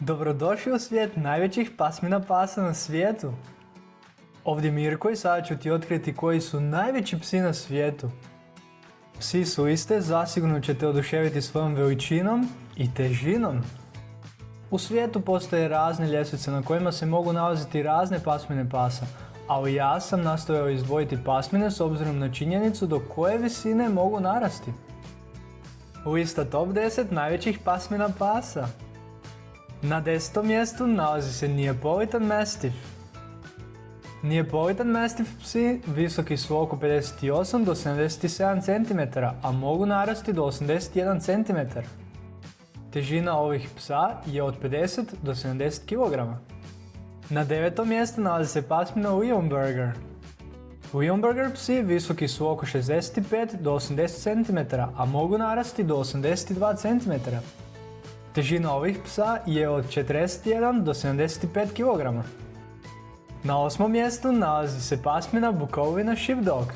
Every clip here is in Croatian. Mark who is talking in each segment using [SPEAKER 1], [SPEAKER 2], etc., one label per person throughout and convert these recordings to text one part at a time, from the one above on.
[SPEAKER 1] Dobrodošli u svijet najvećih pasmina pasa na svijetu. Ovdje Mirko i sada ću ti otkriti koji su najveći psi na svijetu. Psi su iste, zasigurno ćete oduševiti svojom veličinom i težinom. U svijetu postoje razne ljestvice na kojima se mogu nalaziti razne pasmine pasa, ali ja sam nastojao izdvojiti pasmine s obzirom na činjenicu do koje visine mogu narasti. Lista top 10 najvećih pasmina pasa. Na desetom mjestu nalazi se Neapolitan Mastiff. Neapolitan Mastiff psi visoki su oko 58 do 77 cm, a mogu narasti do 81 cm. Težina ovih psa je od 50 do 70 kg. Na devetom mjestu nalazi se pasmina Leonberger. Leonberger psi visoki su oko 65 do 80 cm, a mogu narasti do 82 cm. Težina ovih psa je od 41 do 75 kg. Na osmom mjestu nalazi se pasmina Bukovina Sheepdog.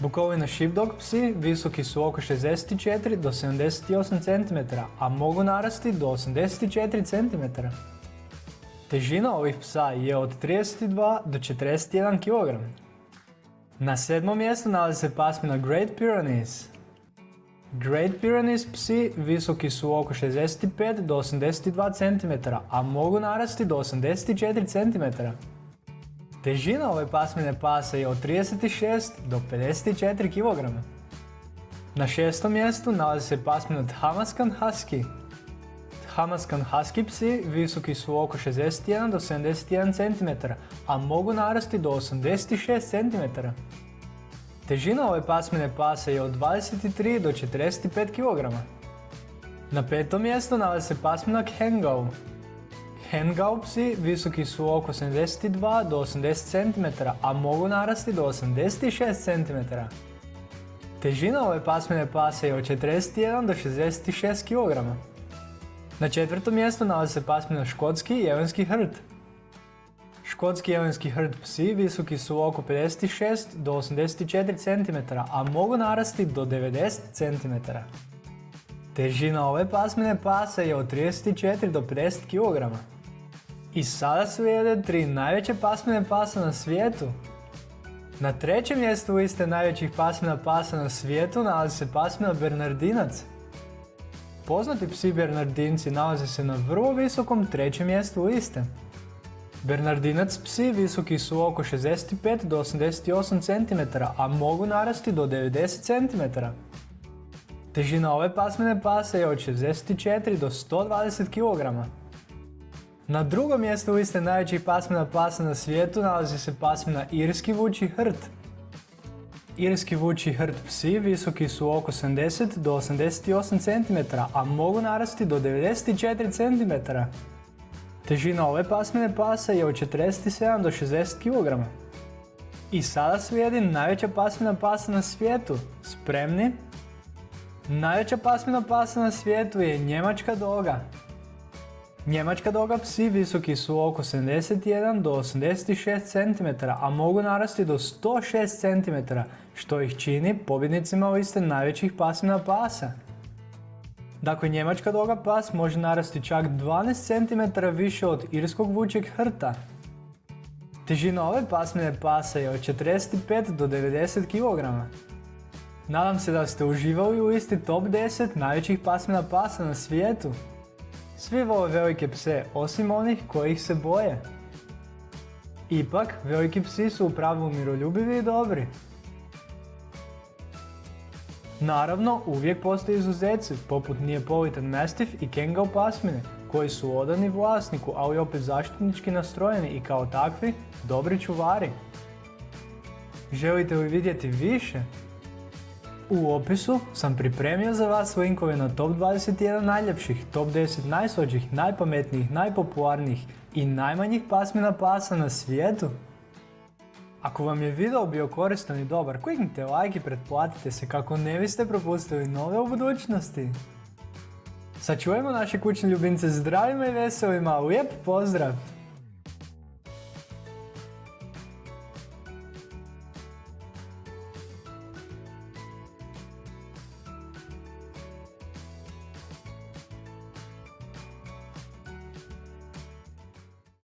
[SPEAKER 1] Bukovina Sheepdog psi visoki su oko 64 do 78 cm, a mogu narasti do 84 cm. Težina ovih psa je od 32 do 41 kg. Na sedmom mjestu nalazi se pasmina Great Pyrenees. Great Pyrenees psi visoki su oko 65 do 82 cm, a mogu narasti do 84 cm. Težina ove pasmine pasa je od 36 do 54 kg. Na šestom mjestu nalazi se pasmina Thamaskan Husky. Thamaskan Husky psi visoki su oko 61 do 71 cm, a mogu narasti do 86 cm. Težina ove pasmine pasa je od 23 do 45 kg. Na petom mjestu nalazi se pasmina Hengau. Hengau psi visoki su oko 72 do 80 cm, a mogu narasti do 86 cm. Težina ove pasmine pasa je od 41 do 66 kg. Na četvrtom mjestu nalazi se pasmina Škotski jelenski hrt. Škotski jelenski hrt psi visoki su oko 56 do 84 cm, a mogu narasti do 90 cm. Težina ove pasmine pasa je od 34 do 50 kg. I sada slijede tri najveće pasmine pasa na svijetu. Na trećem mjestu liste najvećih pasmina pasa na svijetu nalazi se pasmina Bernardinac. Poznati psi Bernardinci nalaze se na vrlo visokom trećem mjestu liste. Bernardinac psi visoki su oko 65 do 88 cm, a mogu narasti do 90 cm. Težina ove pasmine pasa je od 64 do 120 kg. Na drugom mjestu liste najvećih pasmina pasa na svijetu nalazi se pasmina Irski vuči hrt. Irski vuči hrt psi visoki su oko 70 do 88 cm, a mogu narasti do 94 cm. Težina ove pasmine pasa je od 47 do 60 kg. I sada slijedi najveća pasmina pasa na svijetu. Spremni? Najveća pasmina pasa na svijetu je njemačka doga. Njemačka doga psi visoki su oko 71 do 86 cm, a mogu narasti do 106 cm, što ih čini pobjednicima liste najvećih pasmina pasa. Dakle, njemačka doga pas može narasti čak 12 cm više od irskog vučeg hrta. Težina ove pasmine pasa je od 45 do 90 kg. Nadam se da ste uživali u listi top 10 najvećih pasmina pasa na svijetu. Svi vole velike pse, osim onih kojih se boje. Ipak, veliki psi su u pravilu miroljubivi i dobri. Naravno, uvijek postoje izuzeci, poput Neapolitan Mastiff i Kangol pasmine, koji su odani vlasniku, ali opet zaštitnički nastrojeni i kao takvi dobri čuvari. Želite li vidjeti više? U opisu sam pripremio za vas linkove na top 21 najljepših, top 10 najslađih, najpametnijih, najpopularnijih i najmanjih pasmina pasa na svijetu. Ako vam je video bio koristan i dobar, kliknite like i pretplatite se kako ne biste propustili nove u budućnosti. Sačuvajmo naše kućne ljubimce zdravima i veselima, lijep pozdrav!